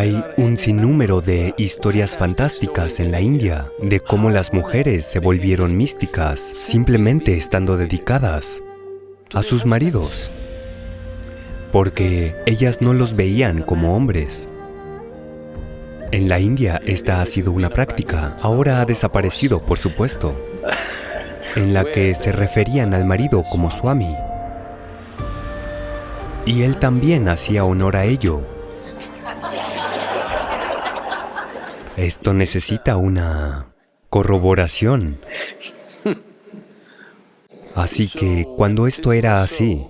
Hay un sinnúmero de historias fantásticas en la India de cómo las mujeres se volvieron místicas simplemente estando dedicadas a sus maridos, porque ellas no los veían como hombres. En la India esta ha sido una práctica, ahora ha desaparecido, por supuesto, en la que se referían al marido como Swami. Y él también hacía honor a ello. Esto necesita una corroboración. Así que cuando esto era así,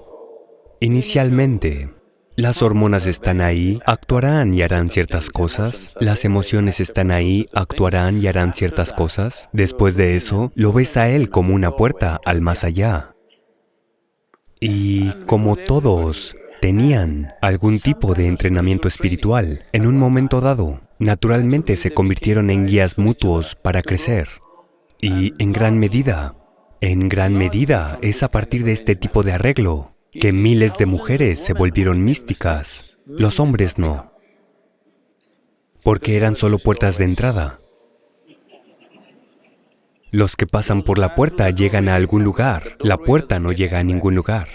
inicialmente, las hormonas están ahí, actuarán y harán ciertas cosas. Las emociones están ahí, actuarán y harán ciertas cosas. Después de eso, lo ves a él como una puerta al más allá. Y como todos tenían algún tipo de entrenamiento espiritual, en un momento dado, naturalmente se convirtieron en guías mutuos para crecer. Y en gran medida, en gran medida es a partir de este tipo de arreglo que miles de mujeres se volvieron místicas, los hombres no, porque eran solo puertas de entrada. Los que pasan por la puerta llegan a algún lugar, la puerta no llega a ningún lugar.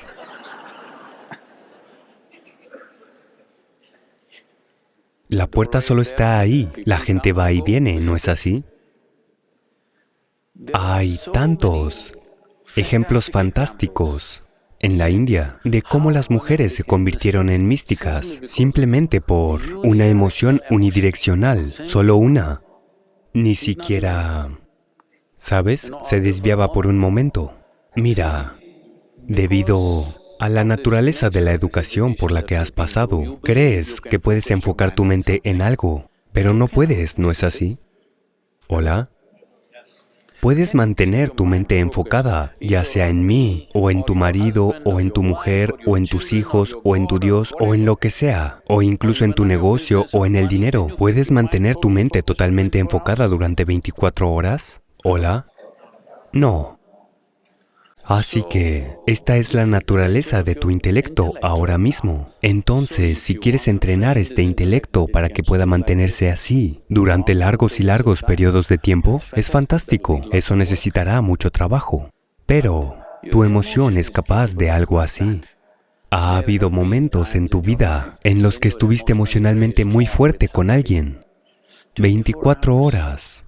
La puerta solo está ahí, la gente va y viene, ¿no es así? Hay tantos ejemplos fantásticos en la India de cómo las mujeres se convirtieron en místicas simplemente por una emoción unidireccional, solo una. Ni siquiera, ¿sabes? Se desviaba por un momento. Mira, debido a la naturaleza de la educación por la que has pasado, crees que puedes enfocar tu mente en algo, pero no puedes, ¿no es así? ¿Hola? Puedes mantener tu mente enfocada, ya sea en mí, o en tu marido, o en tu mujer, o en tus hijos, o en tu Dios, o en lo que sea, o incluso en tu negocio, o en el dinero. ¿Puedes mantener tu mente totalmente enfocada durante 24 horas? ¿Hola? No. Así que esta es la naturaleza de tu intelecto ahora mismo. Entonces, si quieres entrenar este intelecto para que pueda mantenerse así durante largos y largos periodos de tiempo, es fantástico. Eso necesitará mucho trabajo. Pero tu emoción es capaz de algo así. Ha habido momentos en tu vida en los que estuviste emocionalmente muy fuerte con alguien. 24 horas.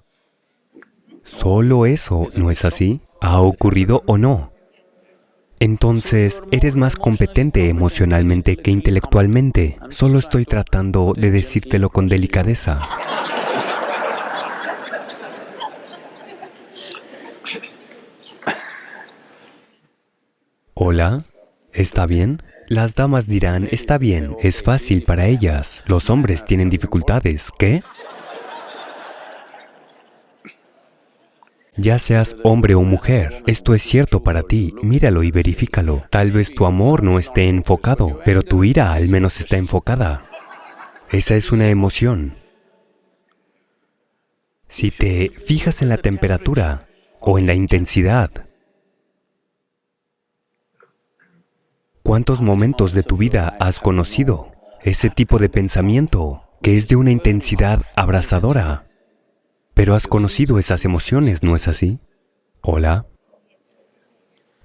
Solo eso, ¿no es así? ¿Ha ocurrido o no? Entonces, eres más competente emocionalmente que intelectualmente. Solo estoy tratando de decírtelo con delicadeza. ¿Hola? ¿Está bien? Las damas dirán, está bien, es fácil para ellas. Los hombres tienen dificultades. ¿Qué? Ya seas hombre o mujer, esto es cierto para ti, míralo y verifícalo. Tal vez tu amor no esté enfocado, pero tu ira al menos está enfocada. Esa es una emoción. Si te fijas en la temperatura o en la intensidad, ¿cuántos momentos de tu vida has conocido ese tipo de pensamiento que es de una intensidad abrasadora? Pero has conocido esas emociones, ¿no es así? ¿Hola?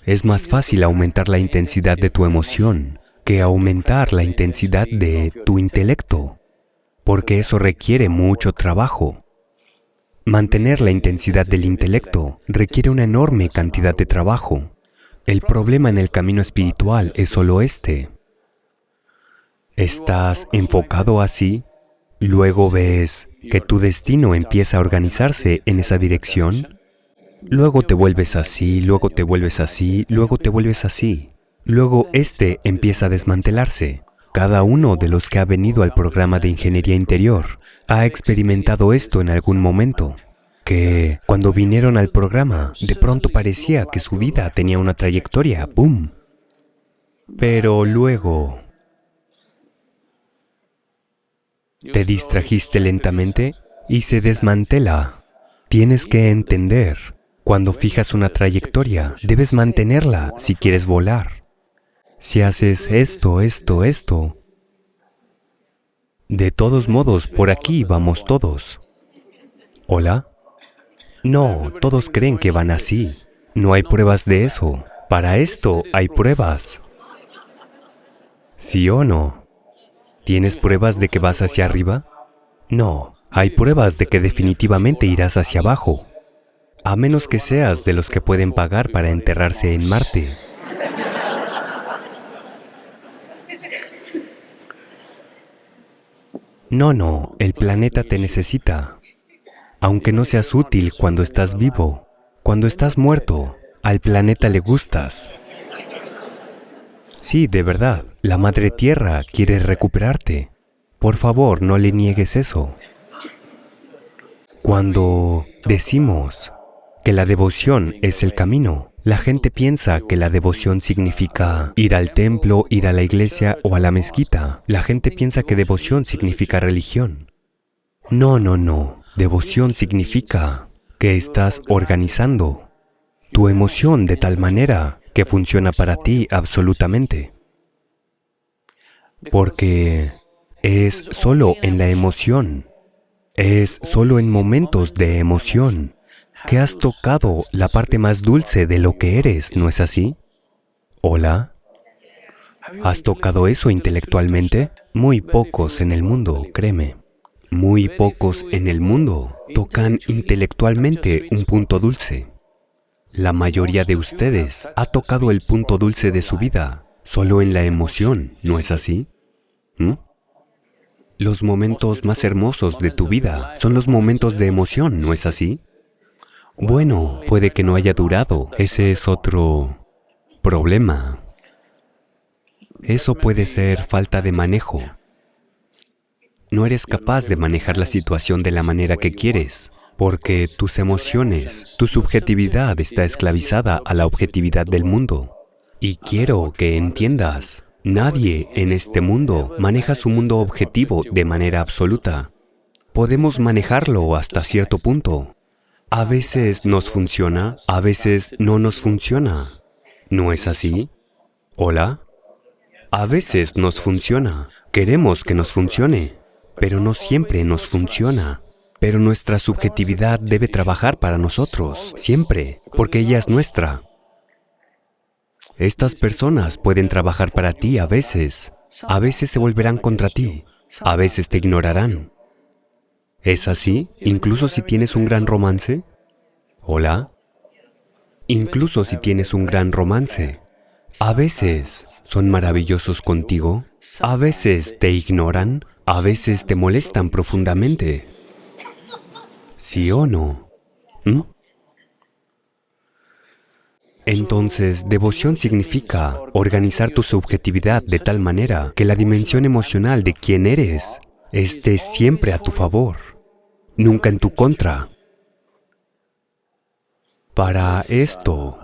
Es más fácil aumentar la intensidad de tu emoción que aumentar la intensidad de tu intelecto, porque eso requiere mucho trabajo. Mantener la intensidad del intelecto requiere una enorme cantidad de trabajo. El problema en el camino espiritual es solo este. Estás enfocado así, luego ves que tu destino empieza a organizarse en esa dirección, luego te vuelves así, luego te vuelves así, luego te vuelves así. Luego este empieza a desmantelarse. Cada uno de los que ha venido al programa de ingeniería interior ha experimentado esto en algún momento, que cuando vinieron al programa, de pronto parecía que su vida tenía una trayectoria, ¡boom! Pero luego Te distrajiste lentamente y se desmantela. Tienes que entender, cuando fijas una trayectoria, debes mantenerla si quieres volar. Si haces esto, esto, esto, De todos modos, por aquí vamos todos. ¿Hola? No, todos creen que van así. No hay pruebas de eso. Para esto hay pruebas. ¿Sí o no? ¿Tienes pruebas de que vas hacia arriba? No, hay pruebas de que definitivamente irás hacia abajo, a menos que seas de los que pueden pagar para enterrarse en Marte. No, no, el planeta te necesita. Aunque no seas útil cuando estás vivo, cuando estás muerto, al planeta le gustas. Sí, de verdad, la Madre Tierra quiere recuperarte. Por favor, no le niegues eso. Cuando decimos que la devoción es el camino, la gente piensa que la devoción significa ir al templo, ir a la iglesia o a la mezquita. La gente piensa que devoción significa religión. No, no, no. Devoción significa que estás organizando tu emoción de tal manera que funciona para ti absolutamente. Porque es solo en la emoción, es solo en momentos de emoción que has tocado la parte más dulce de lo que eres, ¿no es así? ¿Hola? ¿Has tocado eso intelectualmente? Muy pocos en el mundo, créeme. Muy pocos en el mundo tocan intelectualmente un punto dulce. La mayoría de ustedes ha tocado el punto dulce de su vida solo en la emoción, ¿no es así? ¿Mm? Los momentos más hermosos de tu vida son los momentos de emoción, ¿no es así? Bueno, puede que no haya durado. Ese es otro problema. Eso puede ser falta de manejo. No eres capaz de manejar la situación de la manera que quieres, porque tus emociones, tu subjetividad está esclavizada a la objetividad del mundo. Y quiero que entiendas, nadie en este mundo maneja su mundo objetivo de manera absoluta. Podemos manejarlo hasta cierto punto, a veces nos funciona, a veces no nos funciona. ¿No es así? ¿Hola? A veces nos funciona. Queremos que nos funcione, pero no siempre nos funciona. Pero nuestra subjetividad debe trabajar para nosotros, siempre, porque ella es nuestra. Estas personas pueden trabajar para ti a veces, a veces se volverán contra ti, a veces te ignorarán, ¿Es así? ¿Incluso si tienes un gran romance? ¿Hola? Incluso si tienes un gran romance, a veces son maravillosos contigo, a veces te ignoran, a veces te molestan profundamente. ¿Sí o no? Entonces, devoción significa organizar tu subjetividad de tal manera que la dimensión emocional de quién eres esté siempre a tu favor nunca en tu contra. Para esto,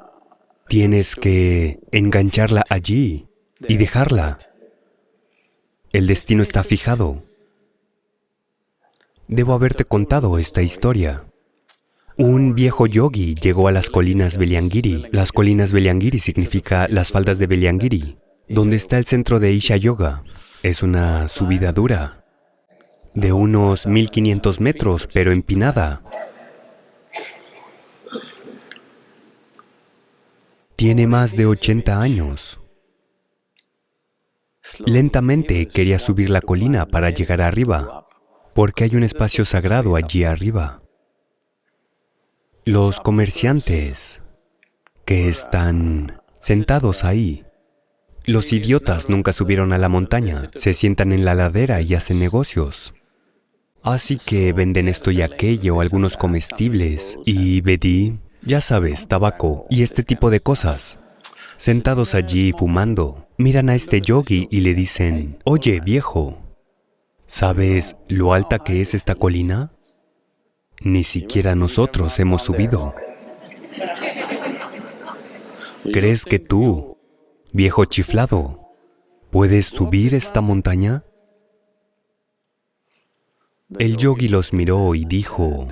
tienes que engancharla allí y dejarla. El destino está fijado. Debo haberte contado esta historia. Un viejo yogi llegó a las colinas Beliangiri. Las colinas Beliangiri significa las faldas de Beliangiri, donde está el centro de Isha Yoga. Es una subida dura, de unos 1500 metros, pero empinada. Tiene más de 80 años. Lentamente quería subir la colina para llegar arriba, porque hay un espacio sagrado allí arriba. Los comerciantes que están sentados ahí, los idiotas nunca subieron a la montaña, se sientan en la ladera y hacen negocios. Así que venden esto y aquello, algunos comestibles y bedí, ya sabes, tabaco y este tipo de cosas. Sentados allí fumando, miran a este yogi y le dicen, oye viejo, ¿sabes lo alta que es esta colina? Ni siquiera nosotros hemos subido. ¿Crees que tú, viejo chiflado, puedes subir esta montaña? El yogi los miró y dijo,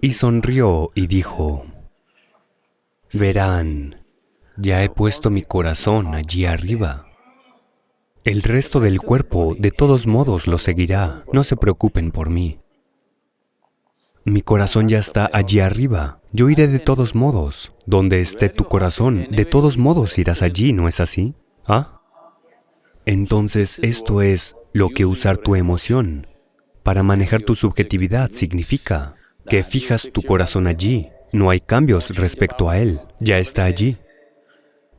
y sonrió y dijo, verán, ya he puesto mi corazón allí arriba. El resto del cuerpo, de todos modos, lo seguirá. No se preocupen por mí. Mi corazón ya está allí arriba. Yo iré de todos modos. Donde esté tu corazón, de todos modos irás allí, ¿no es así? ¿Ah? Entonces, esto es lo que usar tu emoción para manejar tu subjetividad significa que fijas tu corazón allí. No hay cambios respecto a él. Ya está allí.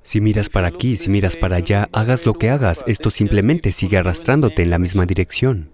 Si miras para aquí, si miras para allá, hagas lo que hagas, esto simplemente sigue arrastrándote en la misma dirección.